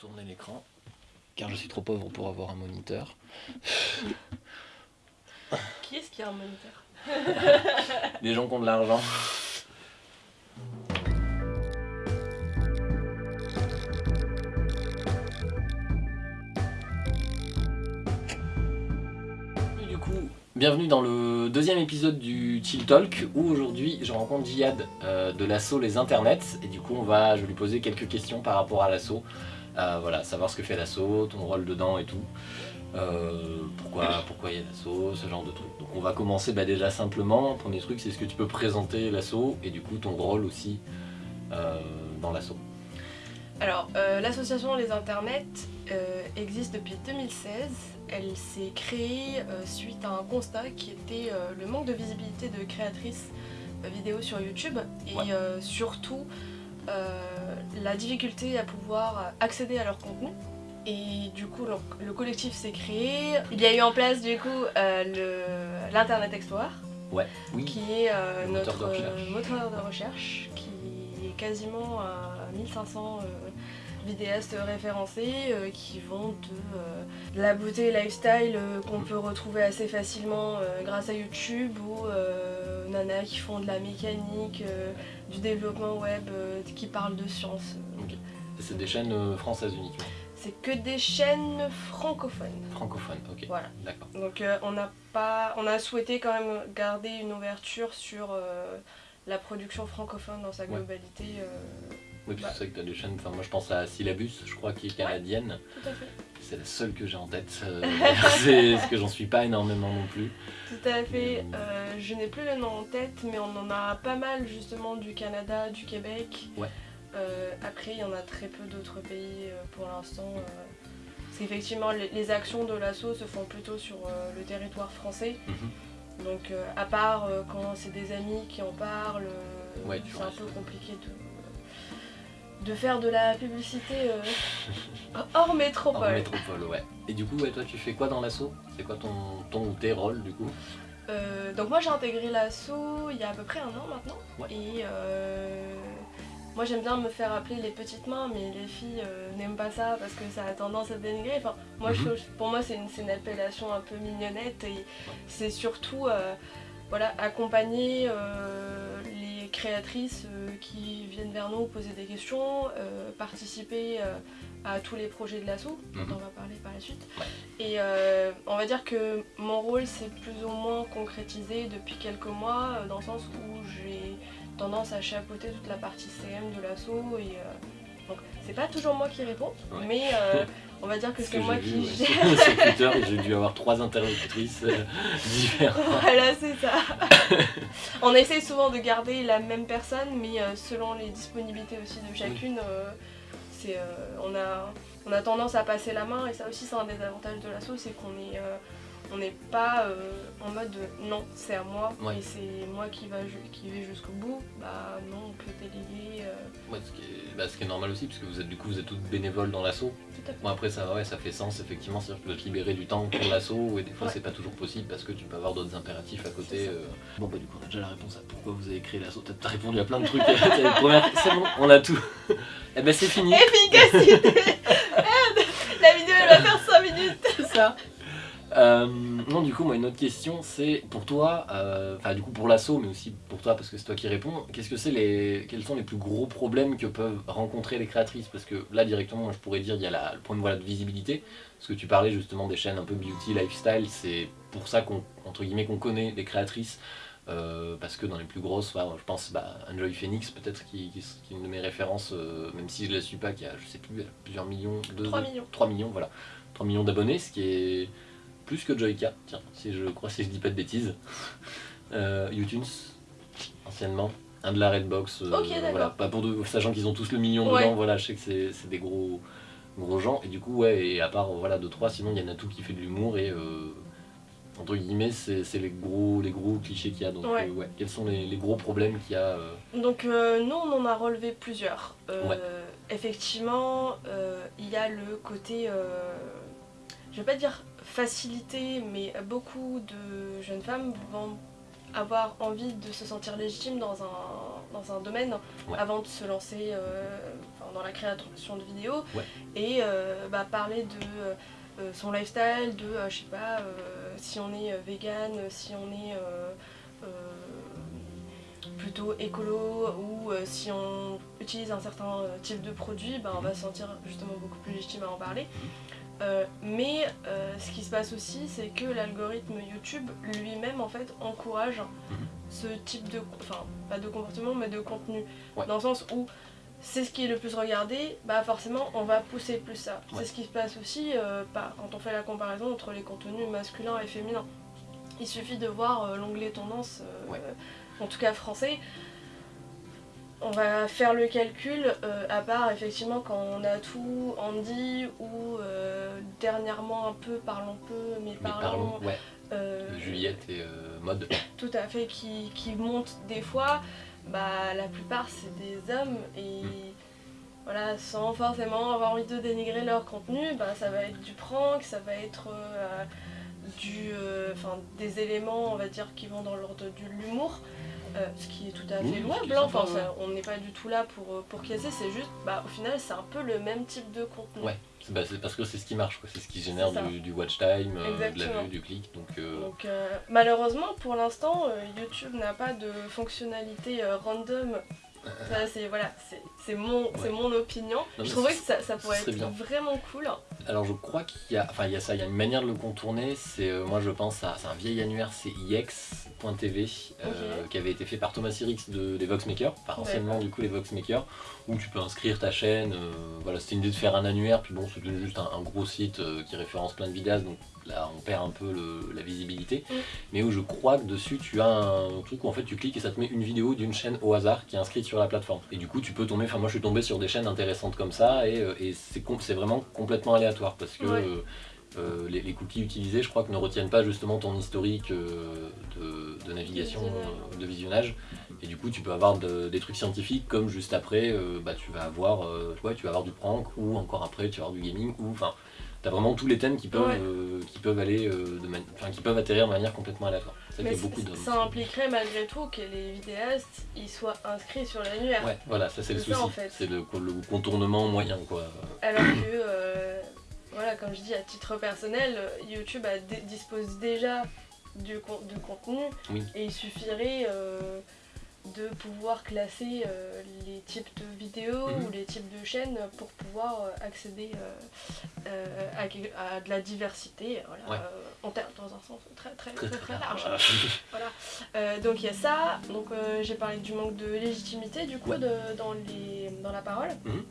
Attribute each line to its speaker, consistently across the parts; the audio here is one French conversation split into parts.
Speaker 1: tourner l'écran, car je suis trop pauvre pour avoir un moniteur.
Speaker 2: Qui est-ce qui a un moniteur
Speaker 1: Les gens qui ont de l'argent. Du coup, bienvenue dans le deuxième épisode du Chill Talk où aujourd'hui je rencontre Jihad euh, de l'assaut Les Internets et du coup on va, je vais lui poser quelques questions par rapport à l'assaut. Euh, voilà, savoir ce que fait l'assaut, ton rôle dedans et tout. Euh, pourquoi pourquoi il y a l'assaut, ce genre de trucs. Donc on va commencer bah, déjà simplement. Premier truc, c'est ce que tu peux présenter l'assaut et du coup ton rôle aussi euh, dans l'assaut.
Speaker 2: Alors, euh, l'association Les Internets existe depuis 2016. Elle s'est créée suite à un constat qui était le manque de visibilité de créatrices vidéo sur YouTube et
Speaker 1: Ouais.
Speaker 2: surtout la difficulté à pouvoir accéder à leur contenu. Et du coup, le, le collectif s'est créé. Il y a eu en place du coup euh, l'Internet Explorer,
Speaker 1: Ouais, oui.
Speaker 2: qui est euh,
Speaker 1: moteur
Speaker 2: notre
Speaker 1: de recherche.
Speaker 2: euh, moteur de recherche, qui est quasiment à 1500 euh, vidéastes référencés euh, qui vont de euh, la beauté lifestyle euh, qu'on peut retrouver assez facilement euh, grâce à YouTube ou euh, nanas qui font de la mécanique, euh, du développement web, euh, qui parlent de science.
Speaker 1: C'est des chaînes euh, françaises uniquement,
Speaker 2: C'est que des chaînes francophones.
Speaker 1: francophones, ok.
Speaker 2: Voilà.
Speaker 1: D'accord.
Speaker 2: Donc euh, on n'a pas, on a souhaité quand même garder une ouverture sur euh, la production francophone dans sa globalité. euh,
Speaker 1: Oui, parce que c'est vrai que tu as des chaînes, enfin moi je pense à Syllabus, je crois, qui est canadienne.
Speaker 2: tout à fait.
Speaker 1: C'est la seule que j'ai en tête. euh, c'est parce que j'en suis pas énormément non plus.
Speaker 2: Tout à fait. Euh, je n'ai plus le nom en tête, mais on en a pas mal justement du Canada, du Québec.
Speaker 1: Ouais.
Speaker 2: Euh, après, il y en a très peu d'autres pays pour l'instant. parce qu'effectivement, les, les actions de l'assaut se font plutôt sur le territoire français.
Speaker 1: Mhm.
Speaker 2: Donc, à part quand c'est des amis qui en parlent,
Speaker 1: Ouais,
Speaker 2: c'est un peu compliqué de, de faire de la publicité euh, hors métropole.
Speaker 1: métropole, ouais. Et du coup, ouais, toi tu fais quoi dans l'assaut? C'est quoi ton, ton ou tes rôles du coup?
Speaker 2: Euh, donc moi j'ai intégré l'assaut il y a à peu près un an maintenant.
Speaker 1: Ouais.
Speaker 2: Et euh, moi j'aime bien me faire appeler les petites mains, mais les filles n'aiment pas ça parce que ça a tendance à dénigrer. Enfin, moi,
Speaker 1: Mhm.
Speaker 2: pour moi c'est une, une appellation un peu mignonnette et c'est surtout voilà, accompagner créatrices euh, qui viennent vers nous poser des questions, euh, participer euh, à tous les projets de l'assaut, dont
Speaker 1: Mhm.
Speaker 2: on va parler par la suite. Et euh, on va dire que mon rôle s'est plus ou moins concrétisé depuis quelques mois, dans le sens où j'ai tendance à chapeauter toute la partie CM de l'assaut. Et euh, donc c'est pas toujours moi qui réponds,
Speaker 1: Ouais.
Speaker 2: mais euh, on va dire que
Speaker 1: Ce
Speaker 2: c'est
Speaker 1: que
Speaker 2: moi qui
Speaker 1: ouais,
Speaker 2: gère.
Speaker 1: sur, Twitter, j'ai dû avoir trois interlocutrices euh, différentes.
Speaker 2: Voilà, c'est ça. on essaie souvent de garder la même personne, mais euh, selon les disponibilités aussi de chacune, euh, c'est, on, a, on a tendance à passer la main, et ça aussi c'est un des avantages de l'assaut, c'est qu'on est, on n'est pas euh, en mode de, non, c'est à moi,
Speaker 1: Ouais.
Speaker 2: et c'est moi qui, va, qui vais jusqu'au bout. Bah non, on peut déléguer. euh,
Speaker 1: Ouais, ce, qui est, bah, ce qui est normal aussi, parce que vous êtes du coup vous êtes toutes bénévoles dans l'assaut. Bon après ça ouais ça fait sens effectivement, c'est-à-dire que tu dois te libérer du temps pour l'assaut et des fois
Speaker 2: Ouais.
Speaker 1: c'est pas toujours possible parce que tu peux avoir d'autres impératifs à côté. Euh. Bon bah du coup on a déjà la réponse à pourquoi vous avez créé l'assaut. T'as répondu à plein de trucs. C'est bon, on a tout. Eh ben c'est fini.
Speaker 2: Efficacité La vidéo elle va faire 5 minutes
Speaker 1: C'est ça. Euh, non, du coup, moi, une autre question, c'est pour toi, euh, enfin, du coup, pour l'assaut, mais aussi pour toi, parce que c'est toi qui réponds, qu'est-ce que c'est les, quels sont les plus gros problèmes que peuvent rencontrer les créatrices? Parce que là, directement, moi, je pourrais dire, il y a la- le problème voilà, de visibilité, parce que tu parlais justement des chaînes un peu beauty, lifestyle, c'est pour ça qu'on, entre guillemets, qu'on connaît les créatrices. euh, parce que dans les plus grosses, enfin, je pense bah, Enjoy Phoenix peut-être qui, qui- qui est une de mes références, euh, même si je la suis pas, qui a je sais plus, plusieurs millions, de,
Speaker 2: 3 millions.
Speaker 1: 3 millions, voilà. 3 millions d'abonnés, ce qui est plus que Joyka, tiens, si je crois, si je dis pas de bêtises. Euh, anciennement. Un de la Redbox, euh, voilà, pas pour de, sachant qu'ils ont tous le million
Speaker 2: Ouais.
Speaker 1: dedans, voilà, je sais que c'est des gros, gros gens, et du coup, ouais, et à part, voilà, 2-3, sinon il y en a tout qui fait de l'humour, et euh, entre guillemets, c'est les gros, les gros clichés qu'il y a, donc
Speaker 2: Ouais.
Speaker 1: euh, ouais, quels sont les, les gros problèmes qu'il y a euh,
Speaker 2: Donc euh, nous on en a relevé plusieurs. Euh. Effectivement, euh, il y a le côté, euh, je vais pas dire facilité, mais beaucoup de jeunes femmes vont avoir envie de se sentir légitime dans un, dans un domaine
Speaker 1: Ouais.
Speaker 2: avant de se lancer euh, dans la création de vidéos
Speaker 1: Ouais.
Speaker 2: et euh, bah, parler de euh, son lifestyle, de je sais pas si on est vegan, si on est plutôt écolo ou si on utilise un certain type de produit, bah, on va se sentir justement beaucoup plus légitime à en parler. Euh, mais euh, ce qui se passe aussi, c'est que l'algorithme YouTube lui-même en fait encourage
Speaker 1: Mhm.
Speaker 2: ce type de, enfin pas de comportement, mais de contenu,
Speaker 1: Ouais.
Speaker 2: dans le sens où c'est ce qui est le plus regardé, bah forcément on va pousser plus ça.
Speaker 1: Ouais.
Speaker 2: C'est ce qui se passe aussi euh, par- quand on fait la comparaison entre les contenus masculins et féminins. Il suffit de voir l'onglet tendance,
Speaker 1: Ouais.
Speaker 2: en tout cas français. On va faire le calcul, euh, à part effectivement quand on a tout Andy ou euh, dernièrement un peu Parlons peu, mais
Speaker 1: Mais
Speaker 2: parlons,
Speaker 1: parlons, ouais,
Speaker 2: euh,
Speaker 1: Juliette et Mode.
Speaker 2: tout à fait qui, qui montent des fois, bah la plupart c'est des hommes et
Speaker 1: Mm.
Speaker 2: voilà, sans forcément avoir envie de dénigrer leur contenu, bah ça va être du prank, ça va être du, des éléments on va dire qui vont dans l'ordre de l'humour. Euh, ce qui est tout à fait louable, hein. Enfin, on n'est pas du tout là pour, euh, pour casser, c'est juste, bah, au final, c'est un peu le même type de contenu.
Speaker 1: Ouais, c'est bah, parce que c'est ce qui marche, quoi. c'est ce qui génère du, du watch time, euh, de la vue, du clic. Donc, euh,
Speaker 2: Donc malheureusement pour l'instant YouTube n'a pas de fonctionnalité random. Ça c'est voilà, mon, mon opinion. Je trouvais que ça, ça pourrait être
Speaker 1: bien.
Speaker 2: vraiment cool.
Speaker 1: Alors je crois qu'il y a, enfin il y a ça, il y a une manière de le contourner. C'est moi je pense à, c'est un vieil annuaire, c'est euh, qui avait été fait par Thomas Sirix de, des Voxmakers, enfin anciennement du coup les Voxmakers, où tu peux inscrire ta chaîne. euh, voilà, c'était une idée de faire un annuaire, puis bon c'est juste un, un gros site euh, qui référence plein de vidéastes, donc là on perd un peu le- la visibilité.
Speaker 2: Mm.
Speaker 1: Mais où je crois que dessus tu as un truc où en fait tu cliques et ça te met une vidéo d'une chaîne au hasard qui est inscrite sur la plateforme. Et du coup tu peux tomber, enfin moi je suis tombé sur des chaînes intéressantes comme ça et, et c'est com- vraiment complètement aléatoire parce que
Speaker 2: Ouais.
Speaker 1: Euh, les, les cookies utilisés je crois que ne retiennent pas justement ton historique euh, de, de navigation, euh, de visionnage. Et du coup tu peux avoir de- des trucs scientifiques comme juste après bah, tu vas avoir ouais, tu vas avoir du prank ou encore après tu vas avoir du gaming ou enfin T'as vraiment tous les thèmes qui peuvent,
Speaker 2: Ouais.
Speaker 1: qui peuvent aller de qui peuvent atterrir de manière complètement aléatoire. Ça
Speaker 2: Mais
Speaker 1: beaucoup de.
Speaker 2: impliquerait malgré tout que les vidéastes ils soient inscrits sur l'annuaire.
Speaker 1: Ouais, voilà, ça c'est le
Speaker 2: ça,
Speaker 1: souci.
Speaker 2: en fait.
Speaker 1: C'est le, le contournement moyen quoi.
Speaker 2: Alors que, voilà, comme je dis, à titre personnel, euh, YouTube a dispose déjà du con- de contenu
Speaker 1: Oui.
Speaker 2: et il suffirait euh, de pouvoir classer euh, les types de vidéos
Speaker 1: Mhm.
Speaker 2: ou les types de chaînes pour pouvoir accéder euh, à, à de la diversité, voilà,
Speaker 1: Ouais.
Speaker 2: en ter- dans un sens très très
Speaker 1: Très
Speaker 2: très, large. Euh, donc il y a ça, donc j'ai parlé du manque de légitimité du coup
Speaker 1: Ouais.
Speaker 2: de- dans, les, dans la parole.
Speaker 1: Mhm.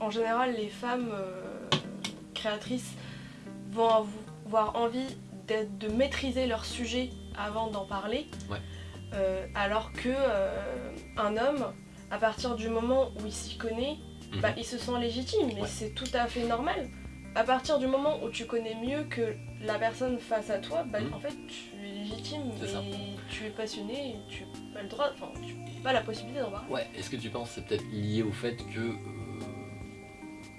Speaker 2: En général, les femmes euh, créatrices vont avoir envie de maîtriser leur sujet avant d'en parler,
Speaker 1: Ouais.
Speaker 2: Euh, alors que euh, un homme, à partir du moment où il s'y connaît,
Speaker 1: Mhm.
Speaker 2: bah, il se sent légitime, mais
Speaker 1: Ouais.
Speaker 2: c'est tout à fait normal. À partir du moment où tu connais mieux que la personne face à toi, bah,
Speaker 1: Mhm.
Speaker 2: en fait tu es légitime
Speaker 1: ça.
Speaker 2: et tu es passionné et tu n'as pas le droit, enfin tu n'as pas la possibilité d'en parler.
Speaker 1: Ouais, est-ce que tu penses que c'est peut-être lié au fait que euh,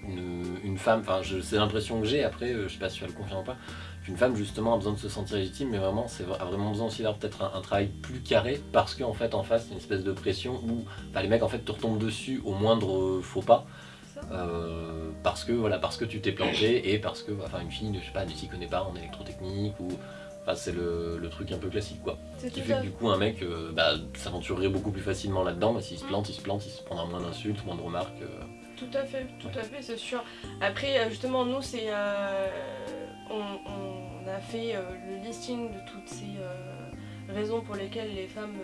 Speaker 1: une, une femme, enfin c'est l'impression que j'ai, après euh, je sais pas si tu vas le confirmer ou pas, qu'une femme justement a besoin de se sentir légitime, mais vraiment c'est a vraiment besoin aussi d'avoir peut-être un, un travail plus carré parce qu'en fait en face il y a une espèce de pression où les mecs en fait te retombent dessus au moindre euh, faux pas. Euh, parce que voilà parce que tu t'es planté et parce que enfin une fille ne je sais pas ne s'y connaît pas en électrotechnique ou enfin c'est le, le truc un peu classique quoi
Speaker 2: C'est
Speaker 1: qui fait que du coup un mec euh, bah, s'aventurerait beaucoup plus facilement là-dedans mais s'il se plante il se plante il se prendra moins d'insultes moins de remarques euh.
Speaker 2: Tout à fait, tout à fait, c'est sûr. Après, euh, justement, nous, c'est. euh, on, on a fait euh, le listing de toutes ces euh, raisons pour lesquelles les femmes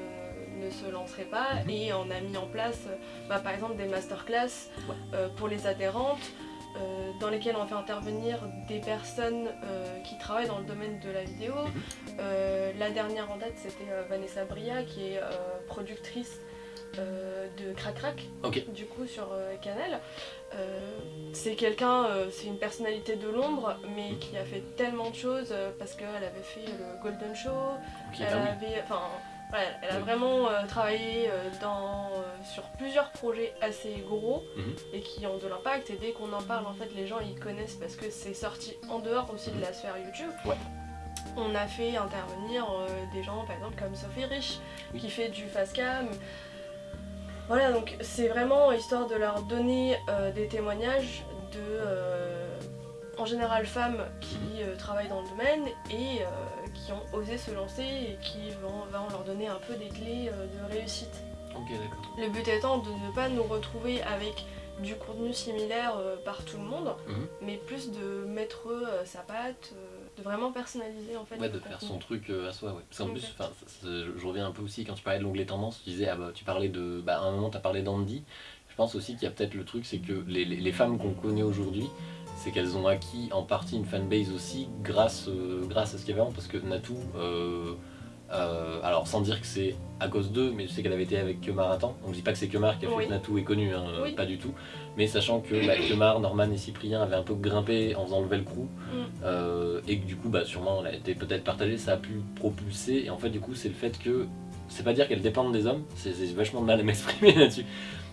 Speaker 2: ne se lanceraient pas
Speaker 1: Mhm.
Speaker 2: et on a mis en place, bah, par exemple, des masterclass
Speaker 1: Ouais.
Speaker 2: euh, pour les adhérentes. euh, dans lesquelles on fait intervenir des personnes euh, qui travaillent dans le domaine de la vidéo.
Speaker 1: Mhm.
Speaker 2: La dernière en date, c'était Vanessa Bria, qui est productrice euh, de Crac Crac, du coup sur euh, Canal. Euh, c'est quelqu'un, c'est une personnalité de l'ombre, mais
Speaker 1: Mhm.
Speaker 2: qui a fait tellement de choses parce qu'elle avait fait le Golden Show,
Speaker 1: Ok,
Speaker 2: elle
Speaker 1: ah oui.
Speaker 2: avait, enfin, voilà, elle a
Speaker 1: Oui.
Speaker 2: vraiment travaillé dans, sur plusieurs projets assez gros
Speaker 1: Mhm.
Speaker 2: et qui ont de l'impact. Et dès qu'on en parle, en fait, les gens ils connaissent parce que c'est sorti en dehors aussi de la sphère YouTube.
Speaker 1: Ouais.
Speaker 2: On a fait intervenir euh, des gens, par exemple, comme Sophie Rich,
Speaker 1: Oui.
Speaker 2: qui fait du fast cam. Voilà, donc c'est vraiment histoire de leur donner euh, des témoignages de, euh, en général, femmes qui euh, travaillent dans le domaine et qui ont osé se lancer et qui vont, vont leur donner un peu des clés de réussite.
Speaker 1: Ok, d'accord.
Speaker 2: Le but étant de ne pas nous retrouver avec du contenu similaire par tout le monde,
Speaker 1: Mhm.
Speaker 2: mais plus de mettre sa patte, de vraiment personnaliser en fait.
Speaker 1: Ouais, de faire son truc euh, à soi, ouais. Parce qu'en plus, je, je reviens un peu aussi quand tu parlais de l'onglet tendance, tu disais, ah bah, tu parlais de. Bah, à un moment, tu as parlé d'Andy. Je pense aussi qu'il y a peut-être le truc, c'est que les, les- les femmes qu'on connaît aujourd'hui, c'est qu'elles ont acquis en partie une fanbase aussi grâce, euh, grâce à ce qu'il y avait avant, parce que Natou, euh, euh, alors sans dire que c'est à cause d'eux, mais je sais qu'elle avait été avec Kemar un temps, donc je dis pas que c'est Kemar qui a fait
Speaker 2: Oui.
Speaker 1: que Natou est connu, hein,
Speaker 2: Oui.
Speaker 1: pas du tout, mais sachant que bah, Kemar, Norman et Cyprien avaient un peu grimpé en faisant le Velcro,
Speaker 2: Mm.
Speaker 1: euh, et que du coup, bah, sûrement, elle a été peut-être partagée, ça a pu propulser, et en fait, du coup, c'est le fait que, c'est pas dire qu'elles dépendent des hommes, c'est vachement de mal à m'exprimer là-dessus,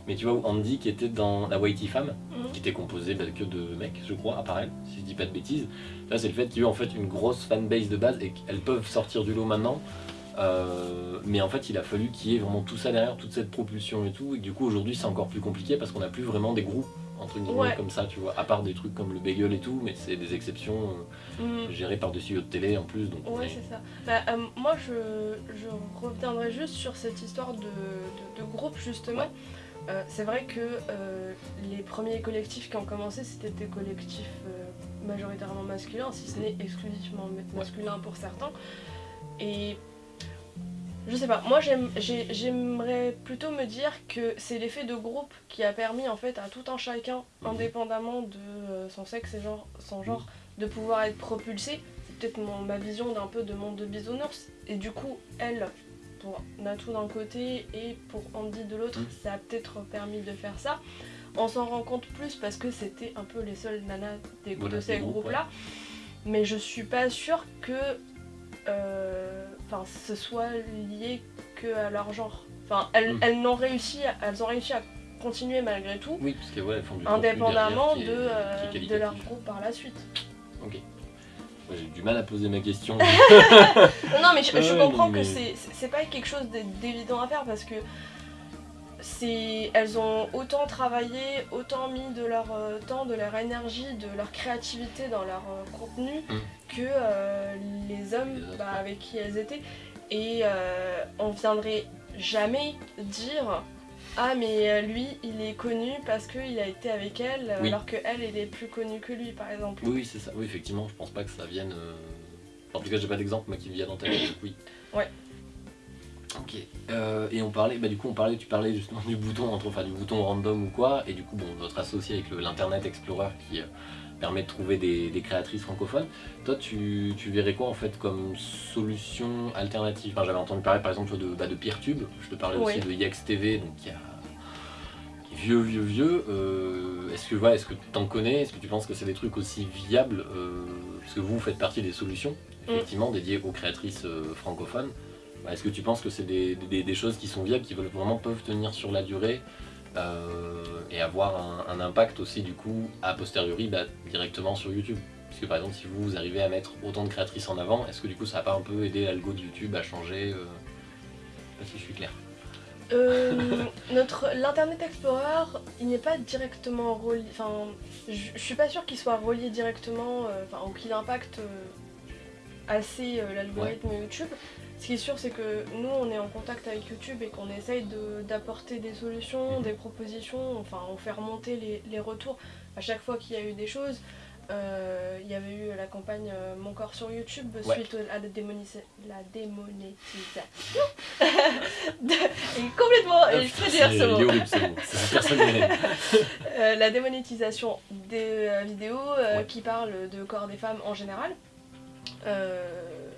Speaker 1: mais tu vois, où Andy qui était dans la Whitey Femme,
Speaker 2: Mhm.
Speaker 1: qui était composée bah, que de mecs, je crois, à part elle, si je dis pas de bêtises, là, c'est le fait qu'il y a eu en fait une grosse fanbase de base, et qu'elles peuvent sortir du lot maintenant, euh, mais en fait, il a fallu qu'il y ait vraiment tout ça derrière, toute cette propulsion et tout, et du coup, aujourd'hui, c'est encore plus compliqué parce qu'on n'a plus vraiment des groupes, entre guillemets,
Speaker 2: Ouais.
Speaker 1: comme ça, tu vois, à part des trucs comme le bagel et tout, mais c'est des exceptions euh,
Speaker 2: Mhm.
Speaker 1: gérées par des studios de télé en plus, donc on
Speaker 2: Ouais,
Speaker 1: est-
Speaker 2: c'est ça. Bah, euh, moi, je, je reviendrai juste sur cette histoire de, de- de groupe, justement.
Speaker 1: Ouais.
Speaker 2: Euh, c'est vrai que euh, les premiers collectifs qui ont commencé, c'était des collectifs euh, majoritairement masculins, si ce n'est exclusivement ma- masculin pour certains. Et je sais pas, moi j'aime- j'ai- j'aimerais plutôt me dire que c'est l'effet de groupe qui a permis en fait à tout un chacun,
Speaker 1: Mhm.
Speaker 2: indépendamment de euh, son sexe et genre, son genre, de pouvoir être propulsé. C'est peut-être ma vision d'un peu de monde de bisounours. Et du coup, elle, pour Natou d'un côté et pour Andy de l'autre,
Speaker 1: Mhm.
Speaker 2: ça a peut-être permis de faire ça. On s'en rend compte plus parce que c'était un peu les seules nanas des,
Speaker 1: Voilà,
Speaker 2: de ces
Speaker 1: groupes,
Speaker 2: groupes-là. Mais je suis pas sûre que euh, enfin, ce soit lié que à leur genre. Enfin, elles, elles, n'ont réussi, à- elles ont réussi à continuer malgré tout,
Speaker 1: Oui, parce que ouais, elles font du
Speaker 2: indépendamment de, euh, de leur groupe par la suite.
Speaker 1: Ok. J'ai du mal à poser ma question.
Speaker 2: Non, mais je, comprends
Speaker 1: non,
Speaker 2: que
Speaker 1: mais-
Speaker 2: c'est pas quelque chose d'é- d'évident à faire parce que elles ont autant travaillé, autant mis de leur euh, temps, de leur énergie, de leur créativité dans leur euh, contenu
Speaker 1: Mm.
Speaker 2: que euh, les hommes bah, avec qui elles étaient. Et on viendrait jamais dire ah mais lui il est connu parce qu'il a été avec elle
Speaker 1: Oui.
Speaker 2: alors que elle elle est plus connue que lui par exemple.
Speaker 1: oui, oui, c'est ça. Oui, effectivement, je pense pas que ça vienne. En tout cas, j'ai pas d'exemple moi qui me vient en tête. oui.
Speaker 2: Ouais.
Speaker 1: Ok. Euh, et on parlait, bah du coup, on parlait, tu parlais justement du bouton, entre, enfin du bouton random ou quoi, et du coup, bon, votre associé avec l'Internet Explorer qui euh, permet de trouver des, des créatrices francophones. Toi, tu, tu verrais quoi en fait comme solution alternative? Enfin, J'avais entendu parler par exemple de, bah, de Peertube. Je te parlais aussi de Yex TV, donc qui a qui est vieux, vieux, vieux. Euh, est-ce que voilà, est-ce que t'en connais? Est-ce que tu penses que c'est des trucs aussi viables Parce que vous faites partie des solutions, effectivement, dédiées aux créatrices francophones? Bah, Est-ce que tu penses que c'est des, choses qui sont viables, qui veulent vraiment peuvent tenir sur la durée euh, et avoir un, impact aussi du coup a posteriori bah, directement sur YouTube? Parce que par exemple, si vous, arrivez à mettre autant de créatrices en avant, est-ce que du coup ça va pas un peu aider l'algo de YouTube à changer euh... Je sais pas si je suis clair.
Speaker 2: Euh, l'Internet Explorer, il n'est pas directement relié. Enfin, je suis pas sûre qu'il soit relié directement, euh, ou qu'il impacte euh, assez euh, l'algorithme YouTube. Ce qui est sûr, c'est que nous, on est en contact avec YouTube et qu'on essaye de- d'apporter des solutions, des propositions. Enfin, on fait remonter les, les retours à chaque fois qu'il y a eu des choses. Euh, il y avait eu la campagne euh, Mon corps sur YouTube
Speaker 1: Ouais.
Speaker 2: suite à la, démonisa- la démonétisation. de- et complètement, et je peux dire ce mot.
Speaker 1: horrible ce personne.
Speaker 2: Euh, la démonétisation des vidéos
Speaker 1: Ouais.
Speaker 2: qui parlent de corps des femmes en général. Euh,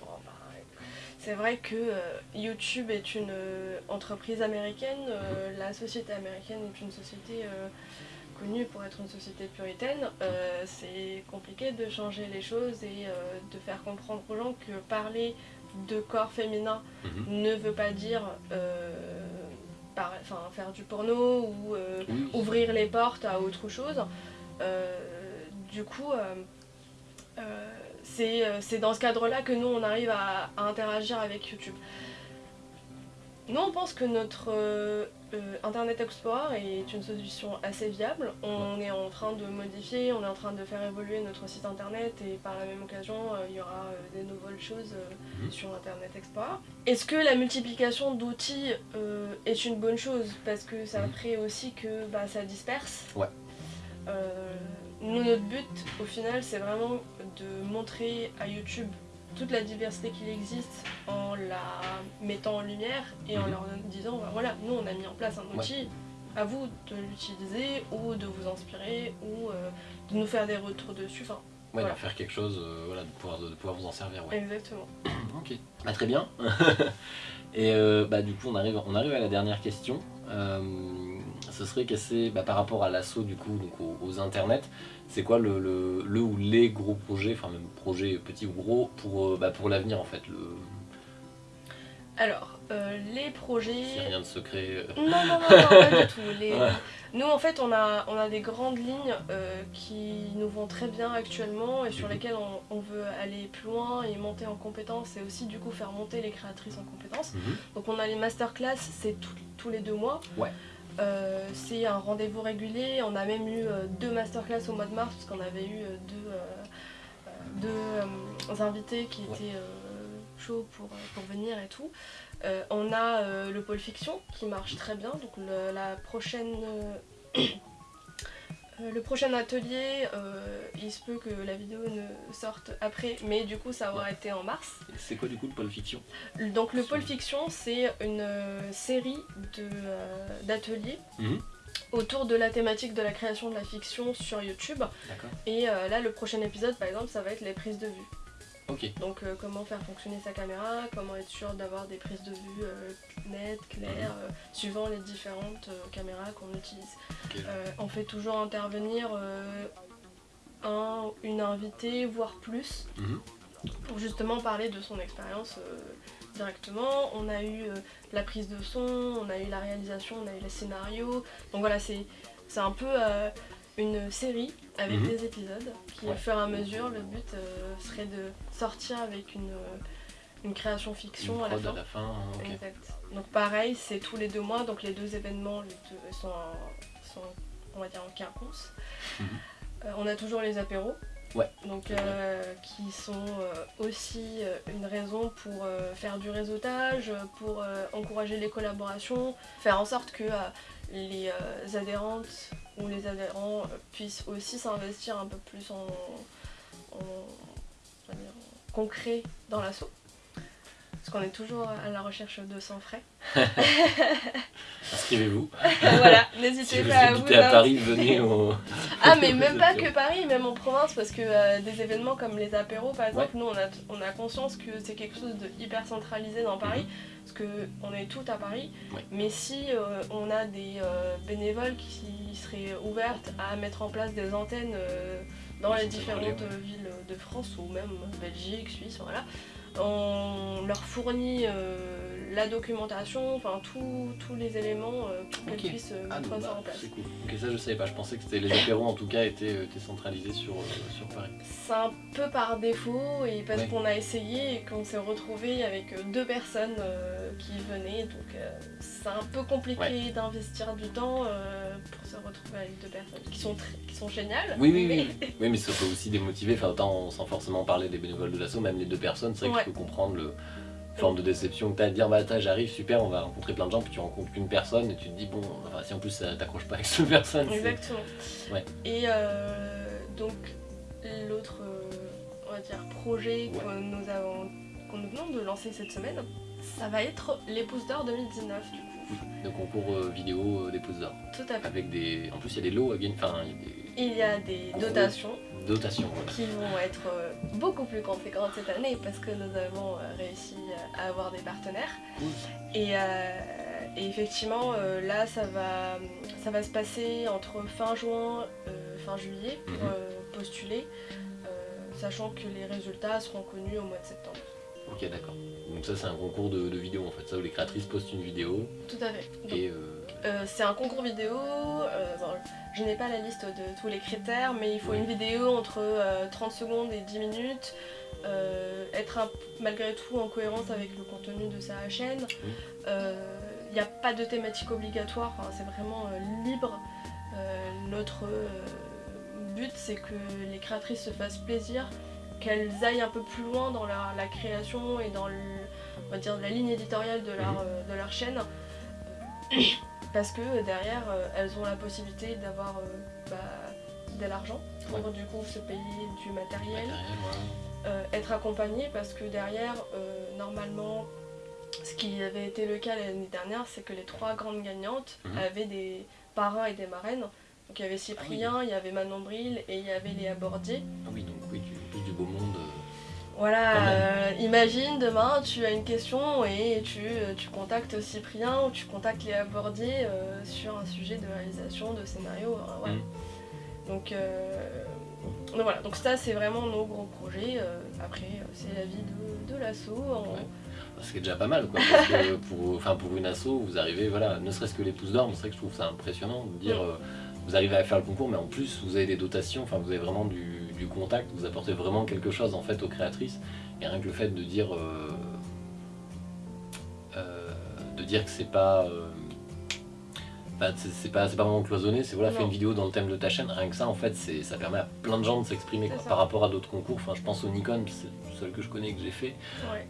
Speaker 2: bon, ben, c'est vrai que euh, YouTube est une euh, entreprise américaine, la société américaine est une société connue pour être une société puritaine. Euh, c'est compliqué de changer les choses et euh, de faire comprendre aux gens que parler de corps féminin
Speaker 1: Mhm.
Speaker 2: ne veut pas dire euh, par- faire du porno ou
Speaker 1: Oui.
Speaker 2: ouvrir les portes à autre chose. Du coup, c'est euh, c'est dans ce cadre-là que nous, on arrive à, à interagir avec YouTube. Nous, on pense que notre, euh, euh, Internet Explorer est une solution assez viable. On est en train de modifier, on est en train de faire évoluer notre site internet et par la même occasion, euh, il y aura euh, des nouvelles choses
Speaker 1: Mhm.
Speaker 2: sur Internet Explorer. Est-ce que la multiplication d'outils est une bonne chose? Parce que ça
Speaker 1: Mhm.
Speaker 2: aussi que bah, ça disperse.
Speaker 1: Ouais.
Speaker 2: Nous, notre but, au final, c'est vraiment de montrer à YouTube toute la diversité qu'il existe en la mettant en lumière et en
Speaker 1: Mhm.
Speaker 2: leur disant bah, voilà, nous on a mis en place un outil, à vous de l'utiliser ou de vous inspirer ou euh, de nous faire des retours dessus. Enfin,
Speaker 1: Ouais,
Speaker 2: Voilà.
Speaker 1: d'en faire quelque chose, euh, voilà, de pouvoir, de pouvoir vous en servir, ouais.
Speaker 2: exactement.
Speaker 1: Ok, bah, très bien. Et euh, bah, du coup, on arrive, on arrive à la dernière question. Ce serait qu'est-ce bah, par rapport à l'assaut du coup, donc aux, aux internets, c'est quoi le, le, le ou les gros projets, enfin même projets petits ou gros, pour, euh, bah, pour l'avenir en fait le...
Speaker 2: Alors, euh, les projets.
Speaker 1: A rien de secret. euh,
Speaker 2: Non, non, non, non, pas du tout. Les-
Speaker 1: Ouais.
Speaker 2: Nous, en fait, on a, on a des grandes lignes euh, qui nous vont très bien actuellement et sur lesquelles on, on veut aller plus loin et monter en compétences et aussi, du coup, faire monter les créatrices en compétences.
Speaker 1: mhm.
Speaker 2: Donc, on a les masterclass, c'est tous les deux mois.
Speaker 1: Ouais.
Speaker 2: Euh, c'est un rendez-vous régulier. On a même eu euh, deux masterclass au mois de mars parce qu'on avait eu euh, deux, deux invités qui étaient chauds pour, pour venir et tout. On a le pôle fiction qui marche très bien. Donc le, la prochaine, le prochain atelier, euh, il se peut que la vidéo ne sorte après, mais du coup ça aura été en mars.
Speaker 1: C'est quoi du coup le pôle fiction?
Speaker 2: Donc le pôle fiction, c'est une euh, série euh, d'ateliers
Speaker 1: Mhm.
Speaker 2: autour de la thématique de la création de la fiction sur YouTube. Et euh, là, le prochain épisode, par exemple, ça va être les prises de vue. Donc euh, comment faire fonctionner sa caméra, comment être sûr d'avoir des prises de vue euh, nettes, claires, euh, suivant les différentes caméras qu'on utilise. on fait toujours intervenir un, une invitée, voire plus,
Speaker 1: Mhm.
Speaker 2: pour justement parler de son expérience directement. On a eu la prise de son, on a eu la réalisation, on a eu les scénarios. Donc voilà, c'est c'est un peu une série avec
Speaker 1: Mhm.
Speaker 2: des épisodes qui, au fur et à mesure, le but euh, serait de sortir avec une, euh, une création
Speaker 1: Une
Speaker 2: fiction à la fin.
Speaker 1: à la fin, hein.
Speaker 2: Exact. Donc pareil, c'est tous les deux mois, donc les deux événements les deux sont, en- sont, on va dire, en quinconce.
Speaker 1: Mhm.
Speaker 2: Euh, on a toujours les apéros.
Speaker 1: Ouais,
Speaker 2: Donc euh, qui sont aussi une raison pour faire du réseautage, pour encourager les collaborations, faire en sorte que les adhérentes ou les adhérents puissent aussi s'investir un peu plus en concret dans l'assaut. Parce qu'on est toujours à la recherche de sans frais.
Speaker 1: Inscrivez-vous.
Speaker 2: voilà,
Speaker 1: Si
Speaker 2: n'hésitez
Speaker 1: vous
Speaker 2: pas à vous
Speaker 1: à. Paris, venez au.
Speaker 2: Ah mais même
Speaker 1: Vous
Speaker 2: pas que. Paris, même en province, parce que euh, des événements comme les apéros par exemple,
Speaker 1: Ouais.
Speaker 2: nous on a, on a conscience que c'est quelque chose de hyper centralisé dans Paris, parce que on est tout à Paris,
Speaker 1: Mhm. Ouais.
Speaker 2: mais si euh, on a des euh, bénévoles qui seraient ouvertes à mettre en place des antennes dans les différentes villes de France ou même Belgique, Suisse, voilà, on leur fournit euh, la documentation, enfin tous- les éléments euh, pour qu'elles puissent euh,
Speaker 1: Ah,
Speaker 2: mettre ça
Speaker 1: bah,
Speaker 2: en place.
Speaker 1: c'est cool. Ok, ça je savais pas. Je pensais que les apéros en tout cas étaient, euh, étaient centralisés sur, sur Paris.
Speaker 2: C'est un peu par défaut et parce
Speaker 1: Ouais.
Speaker 2: qu'on a essayé et qu'on s'est retrouvé avec deux personnes euh, qui venaient, donc euh, c'est un peu compliqué
Speaker 1: Ouais.
Speaker 2: d'investir du temps euh, pour se retrouver avec deux personnes qui sont, très- qui sont géniales.
Speaker 1: Oui, oui,
Speaker 2: mais-
Speaker 1: oui. Oui, mais ça peut aussi démotiver. Enfin, autant sans forcément parler des bénévoles de l'assaut, même les deux personnes, c'est vrai
Speaker 2: Ouais.
Speaker 1: que je peux comprendre le forme de déception que t'as à te dire bah j'arrive super on va rencontrer plein de gens puis tu rencontres qu'une personne et tu te dis bon enfin, si en plus ça t'accroche pas avec cette personne
Speaker 2: Exactement.
Speaker 1: Ouais.
Speaker 2: Et euh, donc l'autre, on va dire, projet que nous avons, qu'on nous venons de lancer cette semaine, ça va être l'épouse d'or 2019 du coup.
Speaker 1: le concours euh, vidéo euh, des pouces d'or
Speaker 2: Tout à fait.
Speaker 1: avec des en plus il y a des lots à gagner enfin il y a des
Speaker 2: Il y a des dotations
Speaker 1: dotations voilà.
Speaker 2: qui vont être euh, beaucoup plus conséquentes cette année parce que nous avons euh, réussi à avoir des partenaires.
Speaker 1: Cool.
Speaker 2: Et, et effectivement, là, ça va, ça va se passer entre fin juin, fin juillet pour
Speaker 1: Mhm.
Speaker 2: postuler, sachant que les résultats seront connus au mois de septembre.
Speaker 1: ok d'accord donc ça c'est un concours de, de vidéo en fait ça où les créatrices postent une vidéo
Speaker 2: Tout à fait. Donc,
Speaker 1: et euh,
Speaker 2: euh, c'est un concours vidéo. euh, je n'ai pas la liste de tous les critères, mais il faut
Speaker 1: Oui.
Speaker 2: une vidéo entre euh, 30 secondes et 10 minutes. être un- malgré tout en cohérence avec le contenu de sa chaîne.
Speaker 1: Oui.
Speaker 2: Il n'y a pas de thématique obligatoire, c'est vraiment libre. notre but c'est que les créatrices se fassent plaisir, qu'elles aillent un peu plus loin dans la, création et dans on va dire, la ligne éditoriale de leur, de leur chaîne parce que derrière elles ont la possibilité d'avoir bah, de l'argent pour du coup se payer du matériel, euh, être accompagné parce que derrière, euh, normalement, ce qui avait été le cas l'année dernière, c'est que les trois grandes gagnantes mhm. avaient des parrains et des marraines. Donc il y avait Cyprien, ah il y avait Manon Bril et il y avait Léa Bordier.
Speaker 1: Ah oui, donc oui, plus du beau monde. Euh,
Speaker 2: voilà, imagine demain tu as une question et tu, tu contactes Cyprien ou tu contactes Léa Bordier sur un sujet de réalisation, de scénario. voilà. Mhm. Donc, euh, donc voilà, donc ça c'est vraiment nos gros projets. Euh, après, euh, c'est la vie de, de l'assaut.
Speaker 1: Ce qui est déjà pas mal, quoi, parce que pour, enfin, pour une asso, vous arrivez, voilà, ne serait-ce que les pouces d'or, c'est vrai que je trouve ça impressionnant de dire, vous arrivez à faire le concours, mais en plus vous avez des dotations, enfin vous avez vraiment du, contact, vous apportez vraiment quelque chose en fait aux créatrices, et rien que le fait de dire, de dire que c'est pas c'est pas, pas vraiment cloisonné, c'est voilà, fais une vidéo dans le thème de ta chaîne, rien que ça en fait, ça permet à plein de gens de s'exprimer par rapport à d'autres concours. Enfin, je pense au Nikon, c'est le seul que je connais que j'ai fait,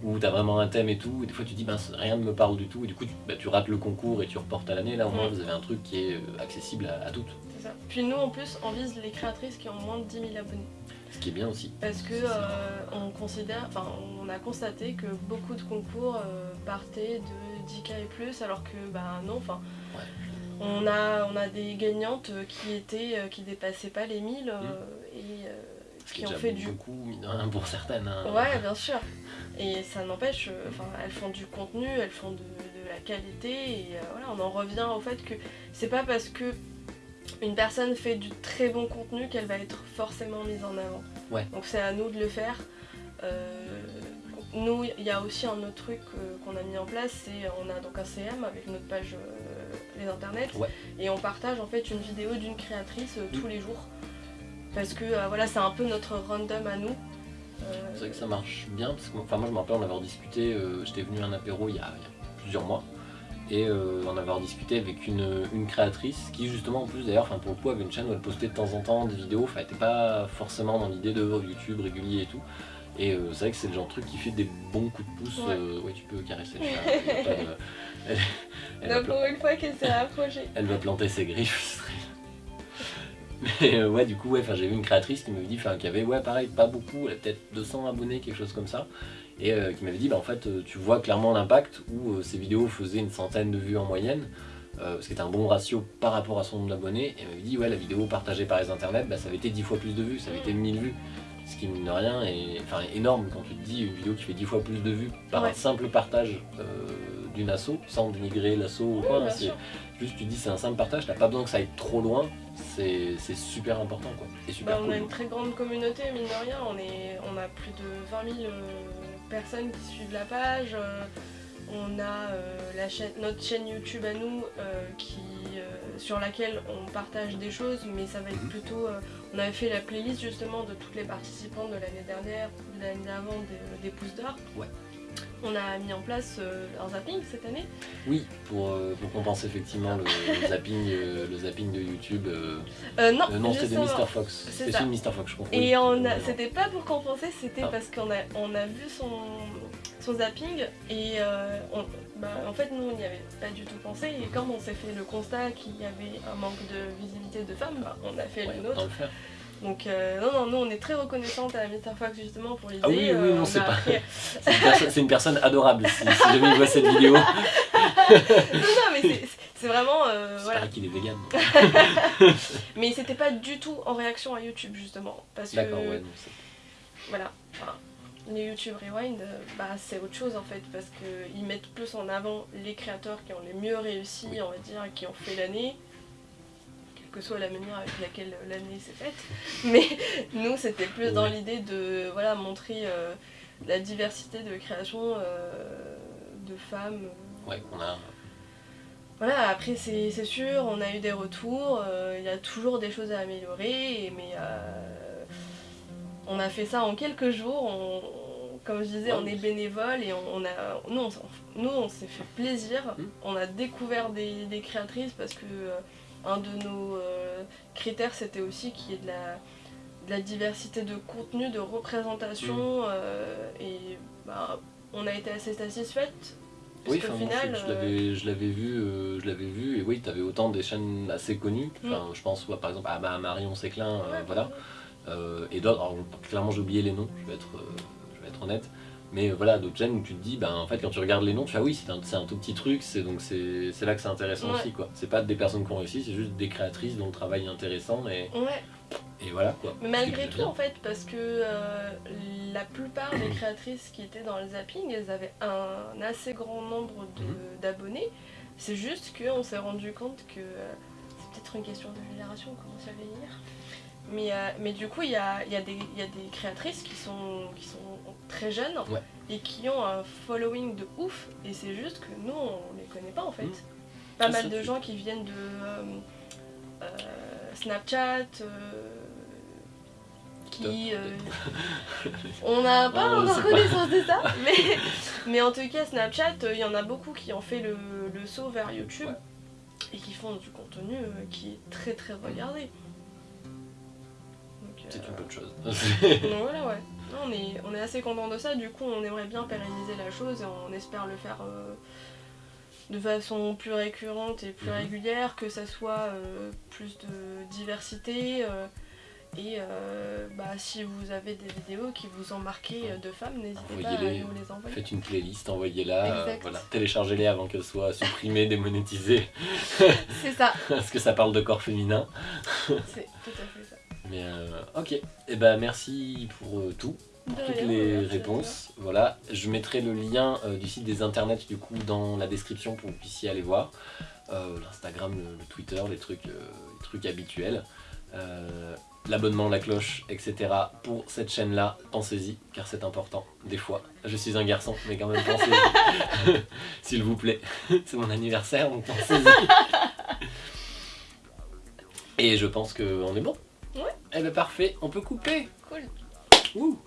Speaker 1: où tu as vraiment un thème et tout, et des fois tu dis ben, rien ne me parle du tout, et du coup tu, bah, tu rates le concours et tu reportes à l'année. Là au moins vous avez un truc qui est euh, accessible à, toutes.
Speaker 2: Ça. Puis nous en plus, on vise les créatrices qui ont moins de 10 000 abonnés.
Speaker 1: Ce qui est bien aussi.
Speaker 2: Parce que euh, on considère, enfin on a constaté que beaucoup de concours euh, partaient de 10K et plus, alors que bah non, enfin. On a, on a des gagnantes qui étaient euh, qui dépassaient pas les 1000 euh, mm. et
Speaker 1: qui ont fait du beaucoup pour certaines. Hein.
Speaker 2: Ouais, bien sûr. Et ça n'empêche, enfin, elles font du contenu, elles font de, la qualité et voilà, on en revient au fait que c'est pas parce que une personne fait du très bon contenu qu'elle va être forcément mise en avant.
Speaker 1: Ouais.
Speaker 2: Donc c'est à nous de le faire. nous, il y a aussi un autre truc qu'on a mis en place, c'est on a donc un CM avec notre page les internets et on partage en fait une vidéo d'une créatrice euh, tous les jours parce que euh, voilà c'est un peu notre random à nous
Speaker 1: euh, c'est vrai que ça marche bien parce que enfin moi je me rappelle en avoir discuté j'étais venu à un apéro il y, a, plusieurs mois et en avoir discuté avec une, créatrice qui justement en plus d'ailleurs enfin pour le coup avait une chaîne où elle postait de temps en temps des vidéos. Enfin elle était pas forcément dans l'idée de YouTube régulier et tout. Et c'est vrai que c'est le genre de truc qui fait des bons coups de pouce ouais, tu peux caresser le chat.
Speaker 2: Elle, pour une fois qu'elle s'est rapprochée.
Speaker 1: Elle va planter ses griffes. Mais euh, ouais, du coup, ouais, j'ai vu une créatrice qui m'avait dit, enfin, qui avait, ouais, pareil, pas beaucoup, elle a peut-être 200 abonnés, quelque chose comme ça, et euh, qui m'avait dit, bah en fait, euh, tu vois clairement l'impact où ces vidéos faisaient une centaine de vues en moyenne, ce qui était un bon ratio par rapport à son nombre d'abonnés, et m'avait dit, ouais, la vidéo partagée par les internets, bah, ça avait été 10 fois plus de vues, ça avait été 1000 vues, ce qui, mine de rien, est enfin, énorme quand tu te dis une vidéo qui fait 10 fois plus de vues par un simple partage d'une asso, sans dénigrer l'asso ou quoi. c'est juste tu dis c'est un simple partage, t'as pas besoin que ça aille trop loin, c'est super important quoi.
Speaker 2: super bah, On a une très grande communauté, mine de rien, on, est, on a plus de 20 000 euh, personnes qui suivent la page. Euh, on a euh, la chaîne, notre chaîne YouTube à nous qui, sur laquelle on partage des choses, mais ça va être mhm. plutôt. on avait fait la playlist justement de toutes les participantes de l'année dernière, de l'année d'avant des, des pouces d'or.
Speaker 1: Ouais.
Speaker 2: On a mis en place euh, un zapping cette année.
Speaker 1: Oui, pour, euh, compenser effectivement le, zapping, euh, le zapping de YouTube.
Speaker 2: non,
Speaker 1: non c'était de Mr. Fox. C'est de Mr. Fox, je comprends.
Speaker 2: Et c'était pas pour compenser, c'était ah. parce qu'on a, on a vu son, son zapping et bah, en fait nous on n'y avait pas du tout pensé et quand on s'est fait le constat qu'il y avait un manque de visibilité de femmes, bah, on a fait le nôtre. Donc euh, non, non, nous on est très reconnaissante à Mr. Fox justement pour l'idée.
Speaker 1: Ah oui, oui, non, euh, c'est pas... c'est une, personne adorable si, si jamais il voit cette vidéo. non,
Speaker 2: non, mais c'est vraiment... Euh,
Speaker 1: voilà. qu'il est vegan.
Speaker 2: mais c'était pas du tout en réaction à YouTube justement. Parce que... Ouais, non, voilà. Enfin, les YouTube Rewind, euh, bah, c'est autre chose en fait, parce qu'ils mettent plus en avant les créateurs qui ont les mieux réussi, on va dire, qui ont fait l'année que soit la manière avec laquelle l'année s'est faite. Mais nous, c'était plus dans l'idée de voilà, montrer euh, la diversité de création euh, de femmes.
Speaker 1: Ouais, on a.
Speaker 2: Voilà, après c'est sûr, on a eu des retours, euh, il y a toujours des choses à améliorer, mais on a fait ça en quelques jours, comme je disais, on est bénévole et on, a, nous, on, s'en- nous, on s'est fait plaisir.
Speaker 1: Mm.
Speaker 2: On a découvert des, des créatrices parce que un de nos euh, critères, c'était aussi qu'il y ait de la, de la diversité de contenu, de représentation.
Speaker 1: Mm.
Speaker 2: euh, et bah, on a été assez satisfaites.
Speaker 1: Oui, enfin,
Speaker 2: final,
Speaker 1: je, je
Speaker 2: euh,
Speaker 1: l'avais, je l'avais vu, euh, je l'avais vu, et oui, tu avais autant des chaînes assez connues.
Speaker 2: Mm.
Speaker 1: Enfin, je pense, ouais, par exemple, à Ma- Marion Séclin, euh,
Speaker 2: ouais,
Speaker 1: voilà, euh, et d'autres. Clairement, j'ai oublié les noms. Je vais être, je vais être honnête. Mais voilà, d'autres chaînes où tu te dis, ben en fait, quand tu regardes les noms, tu fais ah oui, c'est un, un tout petit truc. C'est donc c'est, là que c'est intéressant
Speaker 2: Ouais.
Speaker 1: aussi, quoi. C'est pas des personnes qui ont réussi, c'est juste des créatrices dont le travail est intéressant et,
Speaker 2: Ouais,
Speaker 1: et voilà, quoi.
Speaker 2: mais malgré tout,
Speaker 1: bien.
Speaker 2: en fait, parce que euh, la plupart des créatrices qui étaient dans le zapping, elles avaient un assez grand nombre
Speaker 1: Mhm.
Speaker 2: d'abonnés. C'est juste qu'on s'est rendu compte que euh, c'est peut-être une question de génération, on commence à vieillir. Mais, euh, mais du coup, il y a, y, a y a des créatrices qui sont, qui sont très jeunes
Speaker 1: Ouais.
Speaker 2: et qui ont un following de ouf. Et c'est juste que nous, on les connaît pas en fait.
Speaker 1: Mhm.
Speaker 2: Pas mal de gens qui viennent de euh, euh, Snapchat, euh, qui. euh, on n'a pas
Speaker 1: Ah,
Speaker 2: encore connaissance de ça, mais, mais en tout cas, Snapchat, euh, il y en a beaucoup qui ont fait le, le saut vers YouTube
Speaker 1: Ouais.
Speaker 2: et qui font du contenu euh, qui est très très regardé. Donc,
Speaker 1: C'est une bonne chose.
Speaker 2: donc voilà, ouais. Non, on, est, on est assez content de ça, du coup, on aimerait bien pérenniser la chose et on espère le faire euh, de façon plus récurrente et plus
Speaker 1: Mhm.
Speaker 2: régulière, que ça soit euh, plus de diversité. euh, et euh, bah, si vous avez des vidéos qui vous ont marqué de femmes, n'hésitez pas à nous les envoyer.
Speaker 1: Faites une playlist, envoyez-la, euh, voilà, téléchargez-les avant qu'elles soient supprimées, démonétisées,
Speaker 2: C'est ça,
Speaker 1: parce que ça parle de corps féminin.
Speaker 2: c'est tout à fait ça.
Speaker 1: Mais euh, ok, et ben merci pour euh, tout, pour
Speaker 2: De
Speaker 1: toutes
Speaker 2: rien,
Speaker 1: les réponses. Voilà, je mettrai le lien euh, du site des internets du coup dans la description pour que vous puissiez aller voir. L'Instagram, le, le Twitter, les trucs, les trucs habituels. Euh, L'abonnement, la cloche, etc. Pour cette chaîne-là, pensez-y, car c'est important. Des fois, je suis un garçon, mais quand même pensez-y. S'il vous plaît, c'est mon anniversaire, donc pensez-y. Et je pense qu'on est bon.
Speaker 2: Ouais.
Speaker 1: Eh ben parfait, on peut couper.
Speaker 2: Cool.
Speaker 1: Ouh.